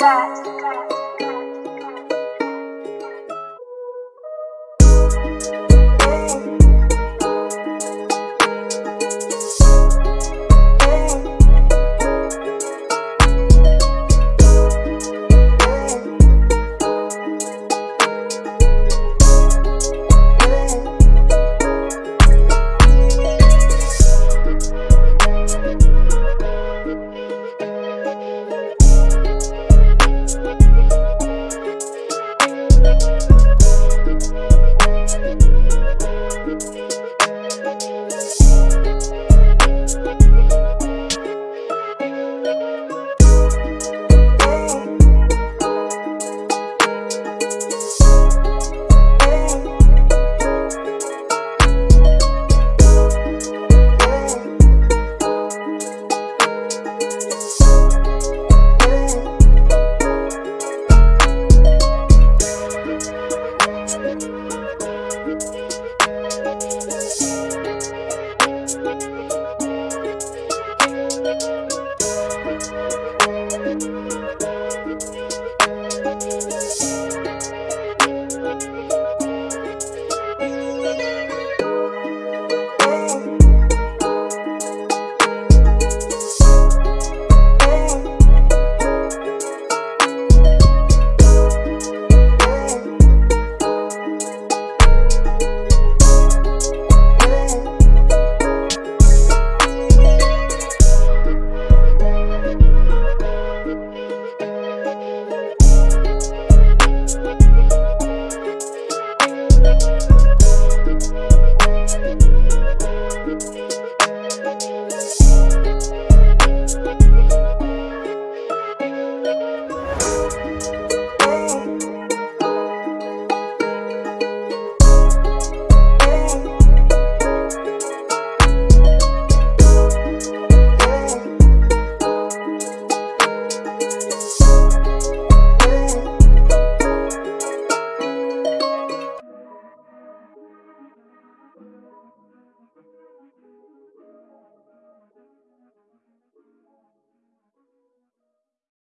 That.